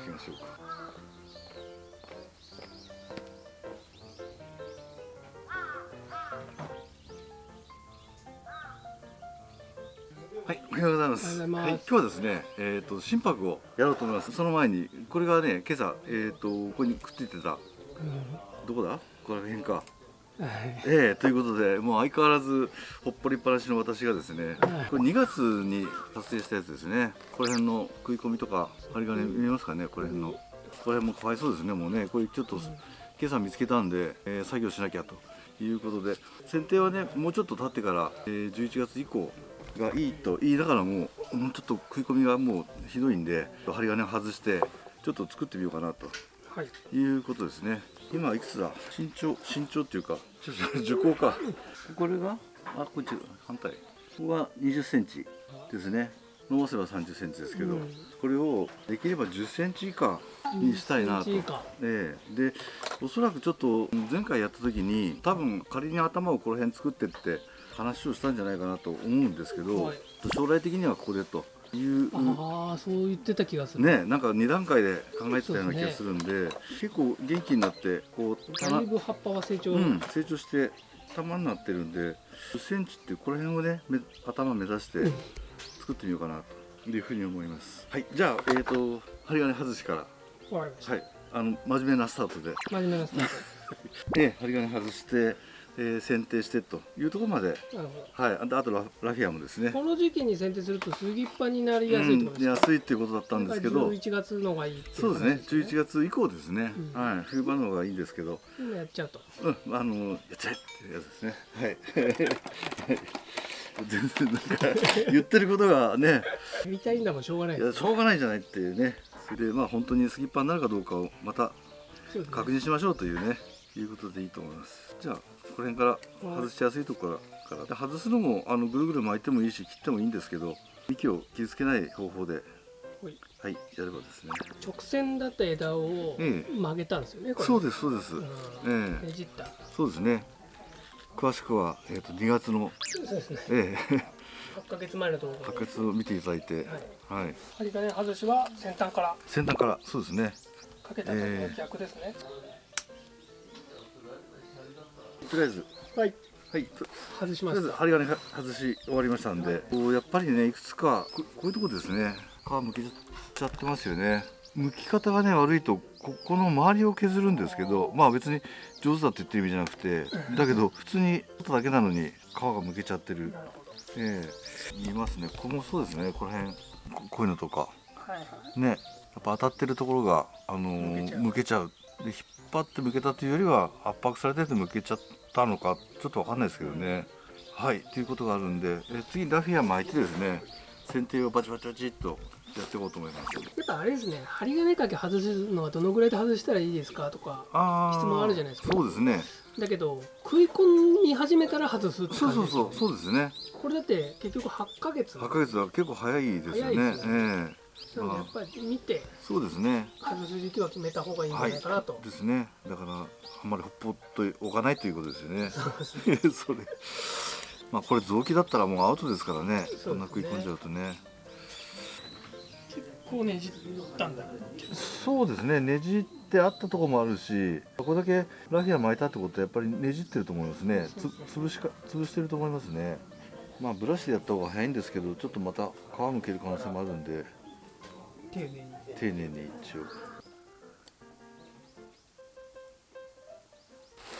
行きましょうかはい、おはようございます。おはい今日はですね、えっ、と心拍をやろうと思います。その前にこれがね、今朝えっ、とここにくっついてたどこだ？ここら辺か。はいええということでもう相変わらずほっぽりっぱなしの私がですねはい。これ2月に撮影したやつですね。この辺の食い込みとか針金見えますかね？この辺の。この辺もかわいそうですね。もうねこれちょっと今朝見つけたんで、えー作業しなきゃということで。剪定はねもうちょっと経ってから、えー11月以降がいいと言いながらももうちょっと食い込みがもうひどいんで針金を外してちょっと作ってみようかなとはい。いうことですね。今いくつだ？身長身長っていうか、ちょっと受講か。これが？あこっち反対。ここが20センチですね。伸ばせば30センチですけど、うんこれをできれば10センチ以下にしたいなと。10センチ以下ええでおそらくちょっと前回やった時に多分仮に頭をこの辺作ってって話をしたんじゃないかなと思うんですけど、はい将来的にはここでという。ああそう言ってた気がする。ねなんか2段階で考えてたような気がするんで結構元気になってこうだいぶ葉っぱは成長、うん、成長して玉になってるんで10センチってこの辺をねめ頭目指してうん。作ってみようかなというふうに思います。はいじゃあえっ、ー、と針金外しから。はいあの真面目なスタートで。真面目なスターで 針金外して、えー剪定してというところまで。はい。あとあとララフィアもですね。どこの時期に剪定すると杉っ葉になりやすいってことうん、ですか、安いっていうことだったんですけど。11月のがいいっていそうですね。話11月以降ですね、うん。はい。冬場の方がいいですけど。今やっちゃうと。うん、あのやっちゃえっていうやつですね。はい。全然なんか言ってることがね、やりたいんだもんしょうがないいやしょうがないじゃないっていうね。それでまあ本当にスキッパーになるかどうかをまた確認しましょうというね、いうことでいいと思います。じゃあこの辺から外しやすいところから。で外すのもあのぐるぐる巻いてもいいし切ってもいいんですけど、幹を傷つけない方法ではい。やればですね。直線だった枝をええ。曲げたんですよねこれ。そうですそうです。うん。ええ。ねじった。そうですね。詳しくはえっ、と2月のそうですね。ええ。8ヶ月前の動画白血を見ていただいて、はい、針金外しは先端から。先端からそうですね。かけた時の逆ですね、とりあえず。はい。はい。と外しましたとりあえず針金外し終わりましたんで、こうやっぱりねいくつかここういうとこですね。皮むけちゃってますよね。剥き方がね悪いとここの周りを削るんですけどまあ別に上手だって言ってる意味じゃなくてだけど普通に取っただけなのに皮がむけちゃってる。ええ。言いますね。ここもそうですね。この辺ここういうのとか。はいはい。ね。やっぱ当たってるところが、あのー向けちゃう。で引っ張って向けたというよりは圧迫されてて向けちゃったのかちょっとわかんないですけどね、はいということがあるんでえ次ラフィア巻いてですね剪定をバチバチバチっとやっていこうと思います。やっぱあれですね針金掛け外すのはどのぐらいで外したらいいですかとか質問あるじゃないですか。そうですね。だけど食い込み始めたら外すってそう感じそうですよね。そうそうですね。これだって結局8ヶ月。8ヶ月は結構早いですよね。早いですよええなのでやっぱり見てそうですね。外す時期は決めた方がいいんじゃはいないかなと、ですね。だからあんまりほっぽっとおかないということですよね。そうですね。それ。まあこれ臓器だったらもうアウトですからね。そね。そんな食い込んじゃうとね。結構ねじったんだそうですね。ねじってあったところもあるしこれだけラフィア巻いたってことはやっぱりねじってると思いますね。つ潰しか潰してると思いますね。まあブラシでやった方が早いんですけどちょっとまた皮むける可能性もあるんで丁寧に。丁寧に一応。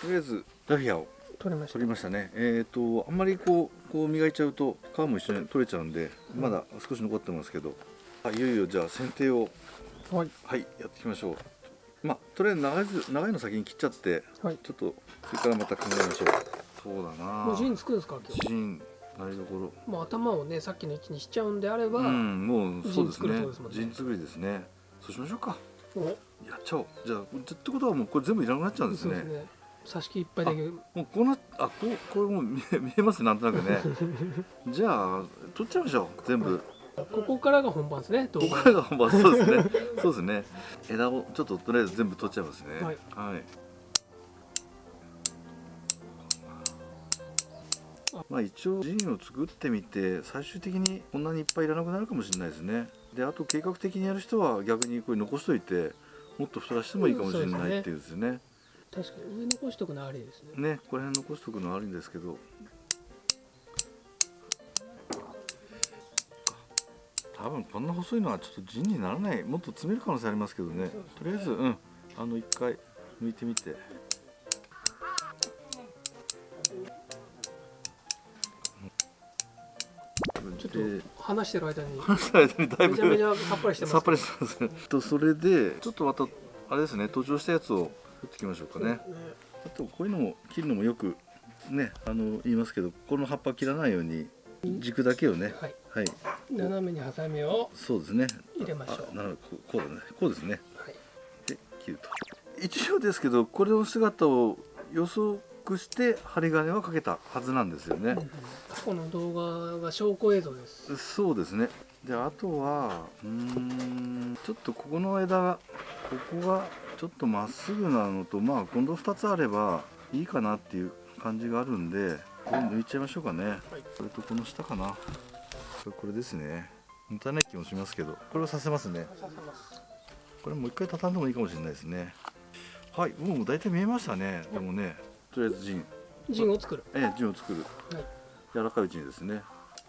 とりあえずラフィアを。取れました。取りましたね。えっ、とあんまりこうこう磨いちゃうと皮も一緒に取れちゃうんでまだ少し残ってますけど。あいよいよじゃあ剪定を。はい。はいやっていきましょう。まあとりあえず長いず長いの先に切っちゃってはい。ちょっとそれからまた考えましょう。そうだな。もう陣つくんですか今日？芯台所。もう頭をねさっきの位置にしちゃうんであれば、うんもうそうですね。陣作りですね。そうしましょうか。お。やっちゃおう。じゃあってことはもうこれ全部いらなくなっちゃうんですね。ですね。挿し木いっぱいだけもうこうなあこうこれもう見え 見えますねなんとなくね。じゃあ取っちゃいましょう。全部。ここからが本番ですねここからが本番。そうですね。そうですね。枝をちょっととりあえず全部取っちゃいますね。はい、はい、まあ一応ジンを作ってみて最終的にこんなにいっぱいいらなくなるかもしれないですね。であと計画的にやる人は逆にこれ残しといてもっと太らしてもいいかもしれないっていうですね。確かに上残しとくのありですね。ねこれ辺残しとくのはあるんですけど。多分こんな細いのはちょっとジンにならない。もっと詰める可能性ありますけどね。とりあえずうん。あの一回抜いてみてちょっとで話してる間に。話した間にだいぶめちゃめちゃさっぱりしてます。さっぱりしてますね。とそれでちょっとまたあれですね登場したやつを取っていきましょうかね。あとこういうのも切るのもよくねあの言いますけどこの葉っぱ切らないように軸だけをね。はい。はい。斜めにハサミをそうですね。入れましょう。あなるほど。こうだね。こうですね。はい。で切ると。一応ですけどこれの姿を予測して針金はかけたはずなんですよね、過去の動画が証拠映像です。そうですね。であとはうーんちょっとここの枝がここがちょっとまっすぐなのとまあ今度2つあればいいかなっていう感じがあるんでこれ抜いちゃいましょうかね、はい。これとこの下かな。これですね。もったいない気もしますけど。これをさせますね。これもう一回畳んでもいいかもしれないですね。はい。もう大体見えましたね。でもねとりあえずジン。陣を作る。ええジンを作る。はい。柔らかいうちにですね。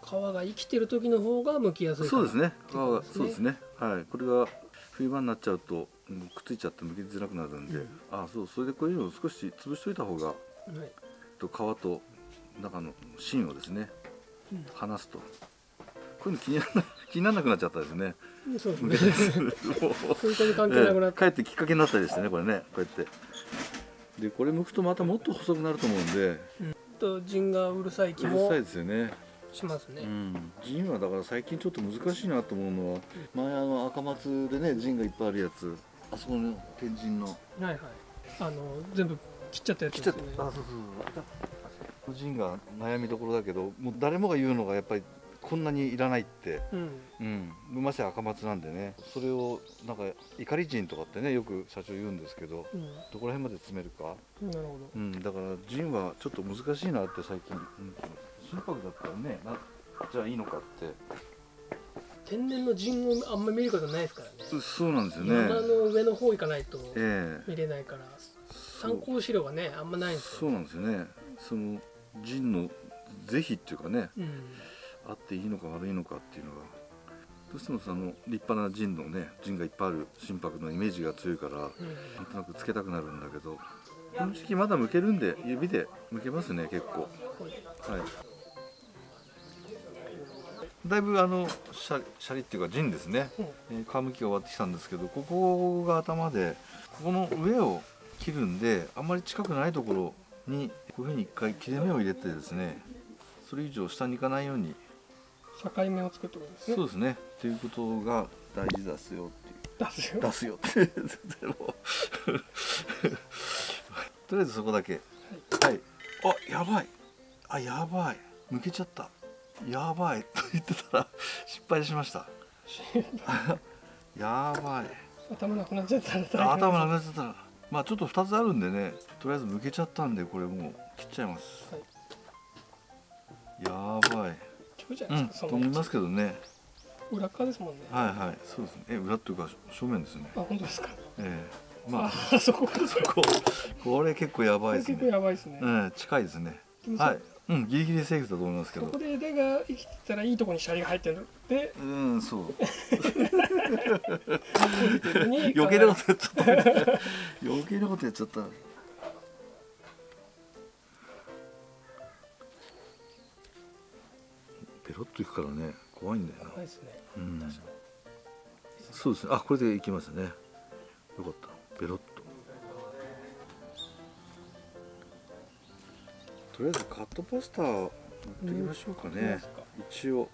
皮が生きてる時の方が剥きやすいそうですね。皮がそうですね。はい。これが冬場になっちゃうとうんくっついちゃって剥きづらくなるんで、うん。あそうそれでこういうのを少し潰しといた方がはい。と皮と中の芯をですねうん。離すと。こういうの気にならな 気にならなくなっちゃったですね。そうです剥ね 本当に関係なくなって、ええかえってきっかけになったりしてねこれね。こうやってでこれ剥くとまたもっと細くなると思うんで。と陣がうるさいう気もるさいですよね。しますね、うん。ジンはだから最近ちょっと難しいなと思うのは前あの赤松でねジンがいっぱいあるやつ。あそこの天神の。はいはい。あの全部切っちゃったやつ来ちゃっですねた。あそうそうそう。ジンが悩みどころだけどもう誰もが言うのがやっぱりこんなにいらないって。うん。うん。まし赤松なんでね。それをなんか怒りジンとかってねよく社長言うんですけど。うん。どこら辺まで詰めるか。なるほど。うん、だからジンはちょっと難しいなって最近、うん、心拍だったらね。なじゃあいいのかって。天然の陣をあんまり見ることないですからね。うそうなんですよね。山の上の方行かないとええ。見れないから。そう参考資料がねあんまないんですよ、そうなんですよね。そのジンの是非っていうかね。うん、あっていいのか悪いのかっていうのがどうしてもその立派なジンのねジンがいっぱいある心拍のイメージが強いからなんとなくつけたくなるんだけどこの時期まだ剥けるんで指で剥けますね結構。はい。だいぶあのシャリシャリっていうかジンですね、うん。えー皮むきが終わってきたんですけどここが頭でここの上を切るんであんまり近くないところにこういうふうに一回切れ目を入れてですねそれ以上下に行かないように境目を作ってことですね。そうですね。っていうことが大事ですよっていう。出すよ。出すよ。っ てとりあえずそこだけ。はい。あやばい。あやばい。抜けちゃった。やばい。と言ってたら失敗しました。やばい。頭なくなっちゃったら頭なくなっちゃったら。まあちょっと2つあるんでね。とりあえず抜けちゃったんでこれもう切っちゃいます、はい。やばい今日じゃうんないですか、と思いますけどね。裏側ですもんね、はいはい。そうですね。え裏っていうか正面ですね。あ本当ですか。ええ。まああそこか。そ ここれ結構やばいです結構ねやばいですね、うん近いですね。はい。うんギリギリセーフだと思いますけど。そこで枝が生きてたらいいところにシャリが入ってるの。でうんそう。余計なことやっちゃった。余計なことやっちゃったペロッといくからね怖いんだよな。ね。うん。そうですね。あこれでいきますね。よかった。ペロッと。とりあえずカットパスタ塗っておきましょうかね。うん。一応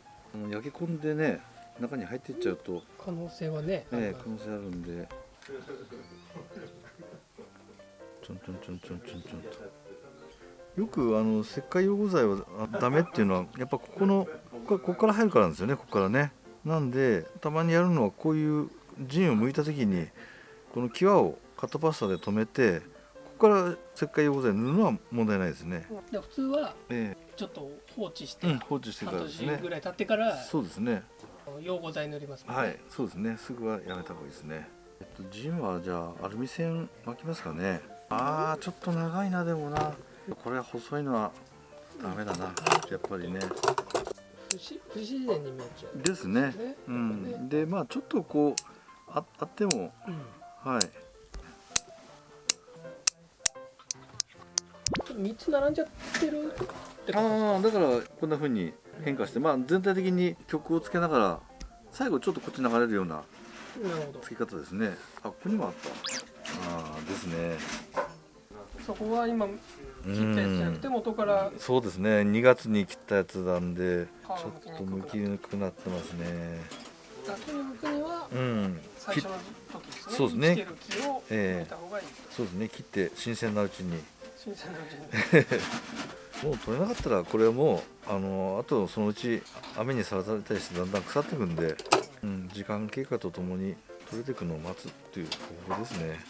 焼き込んでね中に入っていっちゃうと。可能性はね。ええ可能性あるんで。ちょんちょんちょんちょんちょんちょんとよくあの石灰溶合剤はあダメっていうのはやっぱここのここから入るからなんですよねここからね。なんでたまにやるのはこういう陣を剥いた時にこの際をカットパスタで留めてここから石灰溶剤塗るのは問題ないですね、で普通はえちょっと放置してえうん、放置してか半らですね。年ぐらい経ってからそうですね。溶合剤塗りますもんね。はいそうですね。すぐはやめた方がいいですね。えっとジンはじゃあアルミ線巻きますかね。あーちょっと長いなでもなこれは細いのはダメだなやっぱりね。不自然に見えちゃう。ですね。ね。うん。でまあちょっとこうああってもうんはい。ちょっと3つ並んじゃってるああだからこんな風に変化してまあ全体的に曲をつけながら最後ちょっとこっち流れるようなつけ方ですね。あここにもあった。ああですねそこは今切ったやつじゃなくて元からそうですね。2月に切ったやつなんでちょっと剥きにくくなってますね。後に向くには最初の時ですね。そうですね。生きてる木をええ植えた方がいい。そうですね。切って新鮮なうちに。新鮮なうちに。もう取れなかったらこれはもうあのあとそのうち雨にさらされたりしてだんだん腐っていくんで、うん、時間経過とともに取れていくのを待つっていう方法ですね。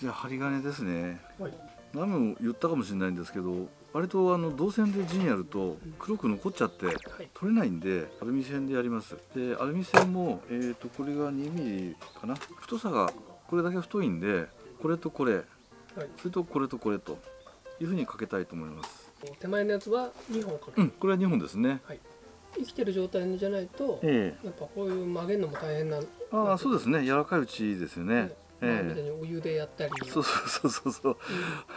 じゃあ針金ですね。はい何度も言ったかもしれないんですけど割とあの銅線で陣やると黒く残っちゃってはい。取れないんでアルミ線でやります。でアルミ線も、えー、とこれが 2mm かな。太さがこれだけ太いんでこれとこれ。はい。それとこれとこれというふうにかけたいと思います。手前のやつは2本かける、うんこれは2本ですね。生きてる状態じゃないとえやっぱこういう曲げるのも大変なえああそうですね。柔らかいうちですよねまあみたいえにお湯でやったり。えそうそうそうそう。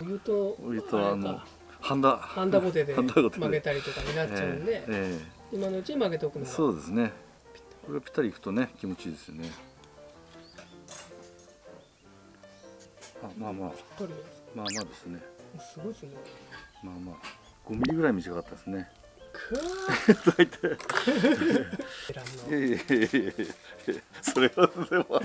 うん。お湯とお湯とあのハンダハンダゴテで。曲げたりとかになっちゃうんで、え今のうちに曲げておくえのが。そうですね。これがぴったりいくとね気持ちいいですよね。あまあまあ。まあまあですね。すごいですね。まあまあ。5ミリぐらい短かったですね大体 いやいやいやいやいやそれはでもま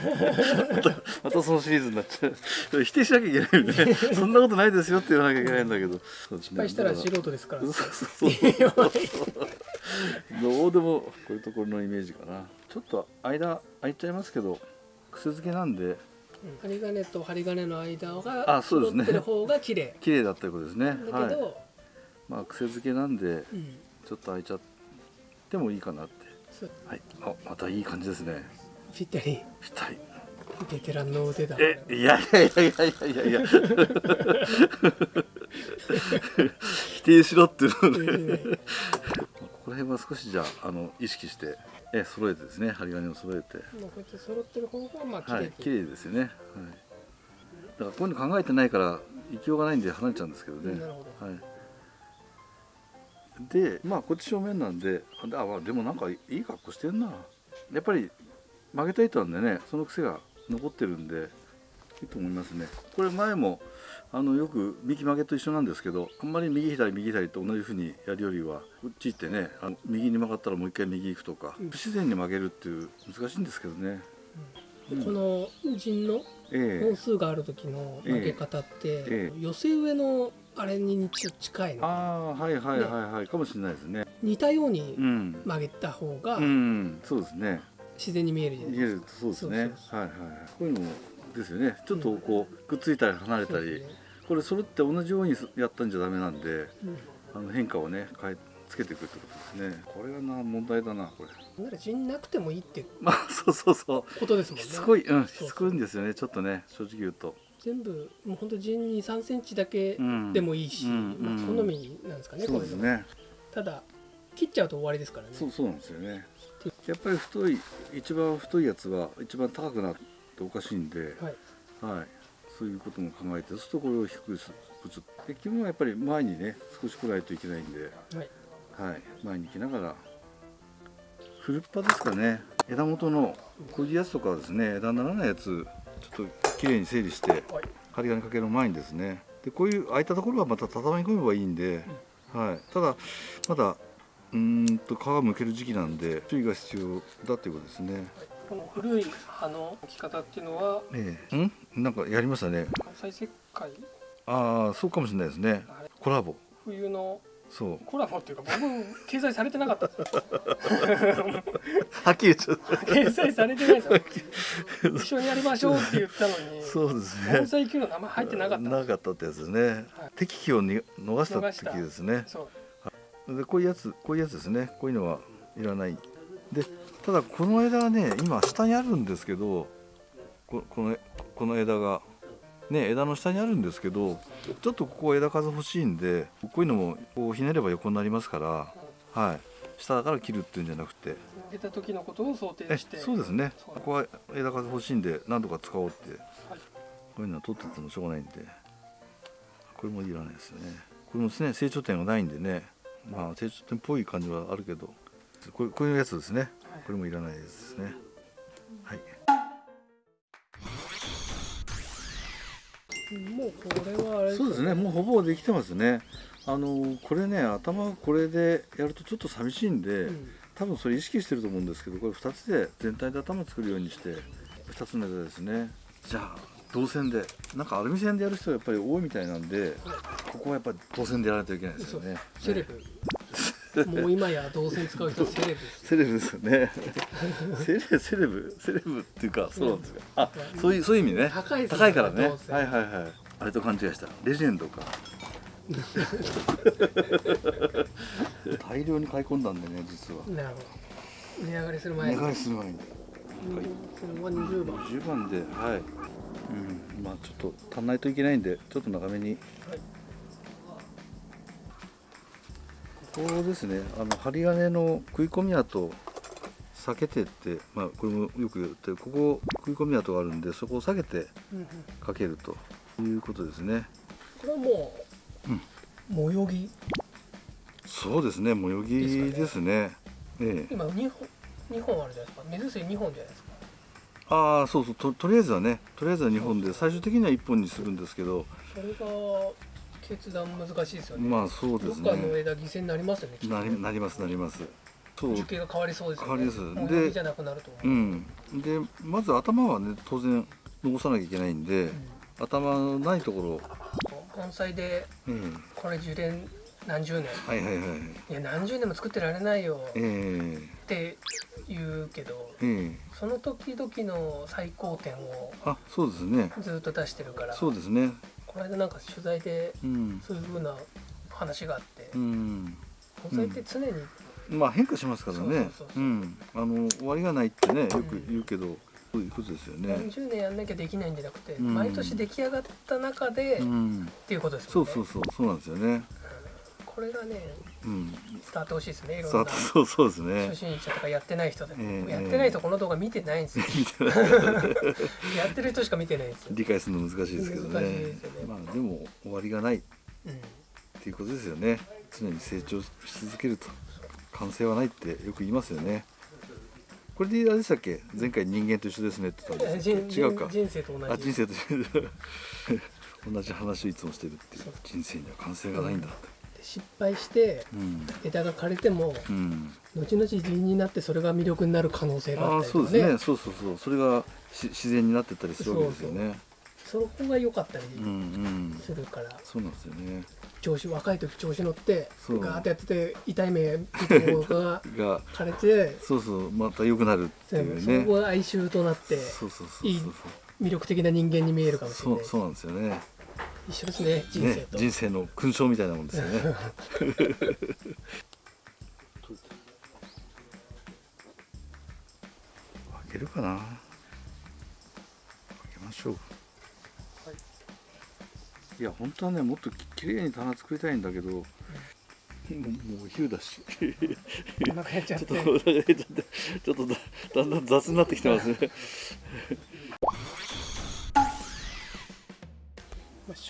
たまたそのシリーズになっちゃう否定しなきゃいけないみたいなそんなことないですよって言わなきゃいけないんだけど失敗したら素人ですからそうそうそうどうでもこういうところのイメージかなちょっと間空いちゃいますけど癖付けなんでうん針金と針金の間があそうですね揃ってる方が綺麗綺麗だったいうことですねだけど、はいまあ癖付けなんでうんちょっと空いちゃってもいいかなって。はい。あまたいい感じですね。ぴったり。ぴったり。ベテランの腕だ。えいやいやいやいやいやいや。否定しろっていうので、うんここら辺は少しじゃああの意識してえ揃えてですね。針金を揃えて。まあこうやって揃ってる方がまあ綺麗はい綺麗ですよね、はい、だからこういうの考えてないから勢いがないんで離れちゃうんですけどね、なるほど。はいでまあこっち正面なんであまあでもなんかいい格好してんな。やっぱり曲げた糸なんでねその癖が残ってるんでいいと思いますね。これ前もあのよく右曲げと一緒なんですけどあんまり右左右左と同じ風にやるよりはこっち行ってねあの右に曲がったらもう一回右行くとかうん不自然に曲げるっていう難しいんですけどね。でこの陣のえ本数がある時の曲げ方って、ええ。寄せ植えのあれにちょっと近いあのあはいはいはいはい、かもしれないですね。似たようにうん。曲げた方がうん。そうですね。自然に見えるじゃないですか、そうですね。はいはいはい。こういうのもですよね。ちょっとこうくっついたり離れたり、ね。これそれって同じようにやったんじゃダメなんでうん。あの変化をね変えつけていくってことですね。これがな問題だなこれ。なら陣なくてもいいって まあそうそうそう。ことですもんね。しつこいうんしつこいんですよね。ちょっとね正直言うと全部もうほんと陣に3センチだけうん。でもいいし、うん。まあ、うん好みなんですかね、そうですね。ただ切っちゃうと終わりですからね。そうそうなんですよね。やっぱり太い一番太いやつは一番高くなっておかしいんで、はい。はい、そういうことも考えてそうするとこれを低くするで基本はやっぱり前にね少し来ないといけないんで、はい。はい、前に行きながら。フルッパですかね。枝元のこういうやつとかはですね枝にならないやつちょっときれいに整理してはい針金かける前にですねでこういう空いたところはまた畳み込めばいいんで、はい、ただまだうーんと皮むける時期なんで注意が必要だということですね。この古い葉の置き方っていうのはええ、ん？なんかやりましたね。再石灰？ああそうかもしれないですね。コラボ。冬のそう。コラボっていうか僕掲載されてなかった。はっきり言っ掲載されてないですよ。一緒にやりましょうって言ったのにそうですね。盆栽級の名前入ってなかった。なかったってやつですね、はい。適期をに逃した時ですね。そう。でこういうやつこういうやつですね。こういうのはいらない。でただこの枝はね今下にあるんですけどここのこの枝がね枝の下にあるんですけどちょっとここ枝数欲しいんでこういうのもこうひねれば横になりますからはい。下だから切るっていうんじゃなくて。出た時のことを想定えして。そうですね。ここは枝数欲しいんで何とか使おうって。はい。こういうのは取っててもしょうがないんで。これもいらないですね。これもですね成長点がないんでね。まあ成長点っぽい感じはあるけど。こういうやつですね。はい。これもいらないですね。はいもうこれはあれそうですね。もうほぼできてますね。あのこれね頭これでやるとちょっと寂しいんで、うん。多分それ意識してると思うんですけどこれ2つで全体で頭作るようにして2つの枝ですね。じゃあ銅線でなんかアルミ線でやる人がやっぱり多いみたいなんでここはやっぱり銅線でやらないといけないですよね。セレブもう今や動線使う人はセレブセレブですよね。セレセレブセレブっていうかそうなんですかあそういうそういう意味ね。高い高いからね。はいはいはい。あれと勘違いした。レジェンドか。大量に買い込んだんでね実は。なるほど。値上がりする前値に上がりする前に。それは20番。10番ではい。うん。まあちょっと足んないといけないんでちょっと長めにはいここですね。あの針金の食い込み跡避けてってまあこれもよく言ってここ食い込み跡があるんでそこを避けてかけるということですね。これはもう模様着？そうですね。模様着ですね。ええ。今2本二本あるじゃないですか。目薬2本じゃないですか。ああそうそう。ととりあえずはねとりあえずは2本で最終的には1本にするんですけど。それが決断難しいですよね。まあそうですかのね枝犠牲になりますよねなりなりますなります。そう。樹形が変わりそうですよね。変わります模でじゃなくなると思ううん。でまず頭はね当然残さなきゃいけないんで、頭のないとこ盆栽でこれ樹齢何十年？はいはいはいい。や何十年も作ってられないよ。えって言うけどえええ。その時々の最高点をあそうですね。ずっと出してるから。そうですねこの間なんか取材でうん。そういう風な話があってうん。盆栽って常にまあ変化しますからね。あの終わりがないってねよく言うけど、そういうことですよね。何十年やんなきゃできないんじゃなくてうん。毎年出来上がった中でっうん。ていうことですそうそうそうそうなんですよねこれがねうん。伝わってほしいですねいろんな。そうそうですね。初心者とかやってない人でも、ええやってない人この動画見てないんですよ。やってる人しか見てないんですよ、理解するの難しいですけどね。ね。まあでも終わりがない。っうん、ていうことですよね。常に成長し続けると。完成はないってよく言いますよね。これであれでしたっけ？前回人間と一緒ですねって言ったんです違うか。人生と同じ。あ人生と 同じ話をいつもしてるっていう。人生には完成がないんだって失敗してうん、枝が枯れてもうん、後々地になってそれが魅力になる可能性があったりとかそうですね。ねそうそうそう。それがし自然になってったりするわけですよね。そこが良かったりうんうん。するから、そうなんですよね。調子若い時調子乗ってそう。ガーッとやってて痛い目見た方が が枯れてそうそう。また良くなるっていうね。そこが哀愁となってそうそうそう。いい魅力的な人間に見えるかもしれない。そうそうなんですよね一緒ですね人生ねと、人生の勲章みたいなもんですよね。開けるかな。開けましょう。い。や本当はねもっとききれいに棚作りたいんだけど、もうもうお昼だし。ちょってとだんだん雑になってきてますね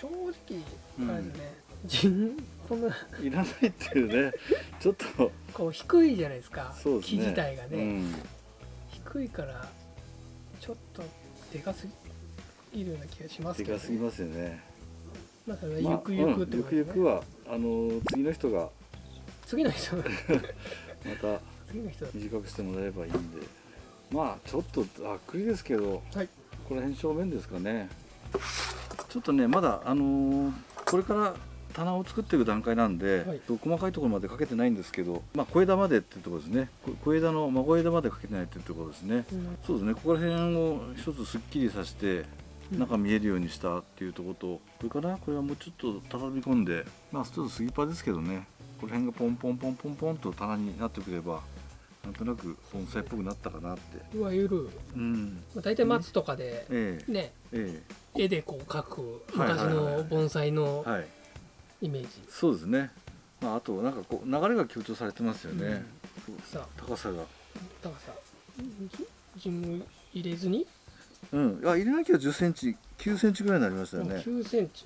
正直あれですね、人こんないらないっていうね。ちょっと。こう低いじゃないですかそうですね。木自体がね、うん。低いからちょっとでかすぎるような気がしますけど、でかすぎますよね。まあそれゆくゆくってうんことですね。ゆくゆくはあの次の人が。次の人 また短くしてもらえればいいんで。まあちょっとざっくりですけどはい。この辺正面ですかねちょっとねまだあのーこれから棚を作っていく段階なんで、はい。細かいところまでかけてないんですけど、まあ、小枝までっていうところですね。こ小枝の孫枝までかけてないっていうところですね、うん。そうですね。ここら辺を一つすっきりさせてうん。中見えるようにしたっていうところとそれからこれはもうちょっと畳み込んでまあちょっとスギパですけどね。この辺がポンポンポンポンポンと棚になってくればなんとなく盆栽っぽくなったかなって。いわゆる、うん。まあ、大体松とかでええ。ねえ絵でこう描く昔の盆栽のえはい。イメージ、そうですね。まああとなんかこう流れが強調されてますよね、さあ高さが。だからさジム入れずに、うん。いや入れなきゃ1 0ンチ9センチぐらいになりましたよね。9センチ、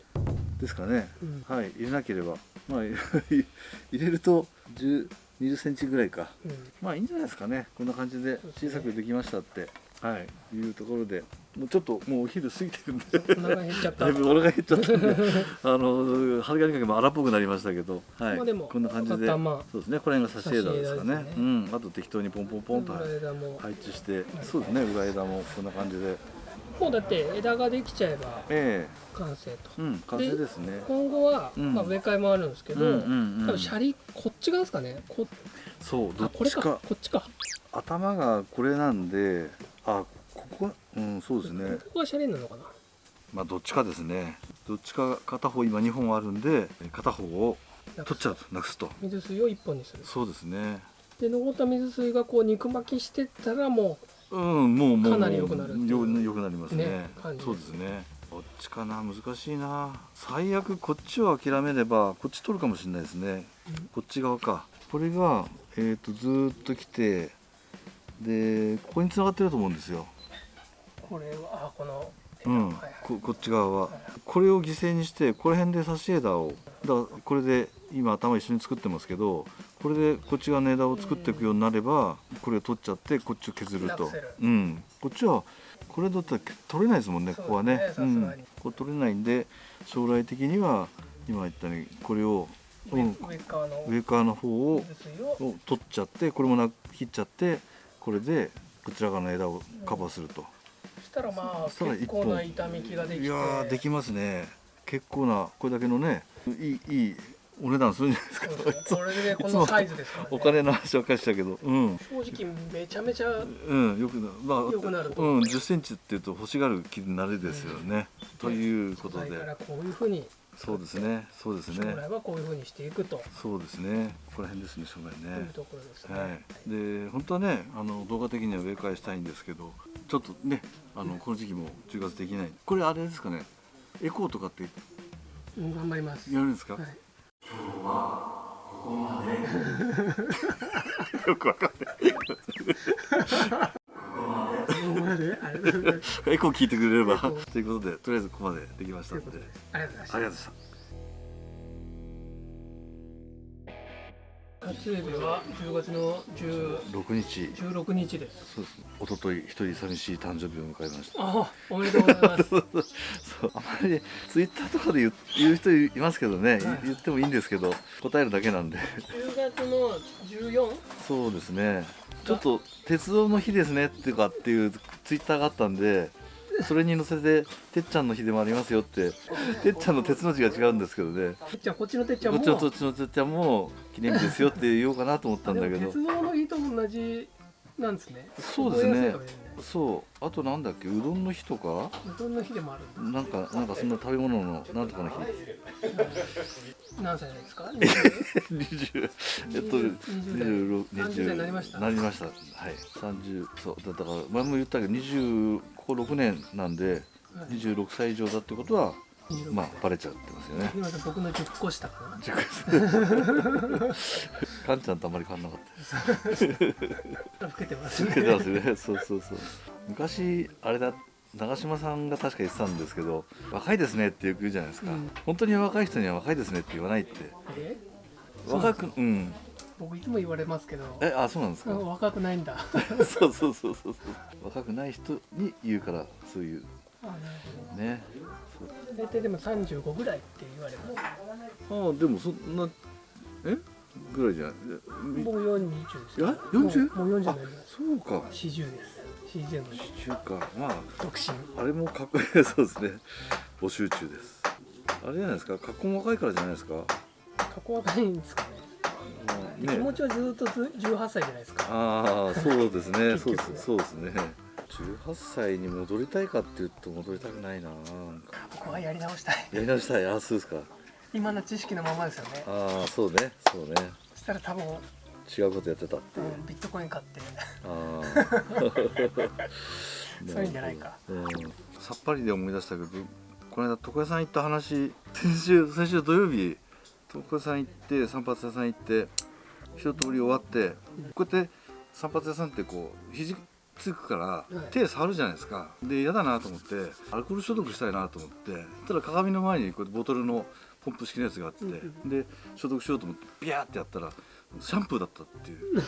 ですかね。うん。はい。入れなければ。まあ 入れると10 20センチぐらいか。うん。まあいいんじゃないですかね。こんな感じで小さくできましたって、はい。い。うところで。もうちょっともうお昼過ぎてるんで。だいぶお腹減っちゃったんで。あの針金かけも荒っぽくなりましたけど、はい。まあこんな感じで。頭そうですね。これが差し枝ですかね。ね。うん。あと適当にポンポンポンと配置して。そうですね。裏枝もこんな感じでもうだって枝ができちゃえばえ完成と。えうん完成ですね。今後は、うん。まあ、植え替えもあるんですけど、うんうんうん多分シャリこっち側ですかね。こそうどっちか。こっちか。頭がこれなんであここはうんそうですね。ここがシャリなのかな。まあどっちかですね。どっちか片方今2本あるんで片方を取っちゃうとなくすと。水水を一本にする。そうですね。で残った水水がこう肉巻きしてったらもうんもうもうかなり良くなるよよくなりますね。ねそうですね。こっちかな難しいな。最悪こっちを諦めればこっち取るかもしれないですね。うん。こっち側か。これが、えー、とずーっと来てでここに繋がってると思うんですよ。うこれはあこのうん、はいはい。ここっち側は。これを犠牲にしてこの辺で差し枝をだこれで今頭一緒に作ってますけどこれでこっち側の枝を作っていくようになればこれを取っちゃってこっちを削ると。うん。こっちはこれだったら取れないですもんねここはね。そうん、これ取れないんで将来的には今言ったようにこれを、う上側の。方を取っちゃってこれもな切っちゃってこれでこちら側の枝をカバーすると。そしたらまあ結構な痛みきができて。いやーできますね。結構なこれだけのねいいいいお値段するんじゃないですかこれでこのサイズですからね。お金の話ばっかりしたけど。うん。正直めちゃめちゃうんよくなまあよくなると。うん1 0ンチっていうと欲しがる気になるですよね、ということで。からこういうふうにそうですね。そうです将ね来はこういうふうにしていくと。そうですね。ここら辺ですね将来ね。いうところですね、はい、で本当はねあの動画的には植え替えしたいんですけどちょっとねあのこの時期も10月できない。これあれですかね。エコーとかってうん頑張ります。やるんですか、はいよくわかんない。ここまで。ありがとうございエコー聞いてくれれば。ということでとりあえずここまでできましたので。ありがとうございました撮影日は10月の10 6日。16日です。そうです一昨日一人寂しい誕生日を迎えました。あおめでとうございます。そうあまりツイッターとかで言う言う人いますけどね、はい。言ってもいいんですけど答えるだけなんで。10月の 14? そうですね。ちょっと鉄道の日ですねっていうかっていうツイッターがあったんでそれに載せて「てっちゃんの日でもありますよ」って。てっちゃんの鉄の字が違うんですけどね。てっちゃんこっちのてっちゃんも。こっちのてっちゃんも記念日ですよって言おうかなと思ったんだけど。鉄道の日と同じなんですね。そうですね。そう。あとなんだっけうどんの日とか？うどんの日でもあるなんかなんかそんな食べ物のなんとかの日。何歳ですか？20えっと20 26 30代。になりました。なりました。はい。30そう。だだから前も言ったけど20ここ6年なんではい。26歳以上だってことは26まあバレちゃってますよね。僕の10個下かなカンちゃんとあんまり変わんな。かったです老けてますつけてねますね。そうそうそう。昔あれだ長嶋さんが確か言ってたんですけど若いですねってよく言うじゃないですか、うん。本当に若い人には若いですねって言わないって。え若くうん。僕いつも言われますけど。えあそうなんですか？うん若くないんだ。そうそうそうそうそう。若くない人に言うからそういう。ねど大体でも35ぐらいって言われます。ああでもそんなえ？ぐらいじゃない。僕40です。いや40もうもう40になります。そうか。40です。40の中か。まあ独身。あれもかっこいい。そうですね。募集中です。あれじゃないですか？格好も若いからじゃないですか？かっこ若いんですかね。で気持ちはずっとず18歳じゃないですか。ああそうですね。そうです。そうですね18歳に戻りたいかっていうと戻りたくないななんか。僕はやり直したい。やり直したい。あそうですか。今の知識のままですよね。ああそうねそうね。そしたら多分、違うことやってたっていう、うん、ビットコイン買って。ああ そういうんじゃないか、うん、さっぱりで思い出したけどこの間床屋さん行った話先週先週土曜日床屋さん行って散髪屋さん行って一通り終わってこうやって散髪屋さんってこう肘つくからい。手触るじゃないですか。で嫌だなと思ってアルコール消毒したいなと思ってそしたら鏡の前にこうボトルのポンプ式のやつがあって、うんで消毒しようと思ってビャーってやったらシャンプーだったっていう。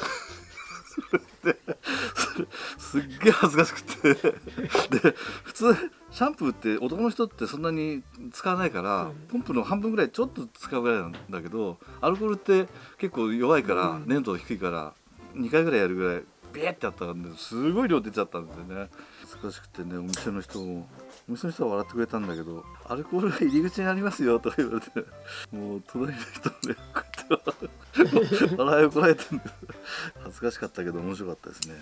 でそれすっげえ恥ずかしくて。で普通シャンプーって男の人ってそんなに使わないから、うん。ポンプの半分ぐらいちょっと使うぐらいなんだけどアルコールって結構弱いから、うん。粘度低いから2回ぐらいやるぐらいビーってやったんですごい量出ちゃったんですよね。恥ずかしくてねお店の人も。お店の人は笑ってくれたんだけどアルコールが入り口にありますよとか言われて。もう隣の人もねこうやって笑いをこらえてるんです。恥ずかしかったけど面白かったですね。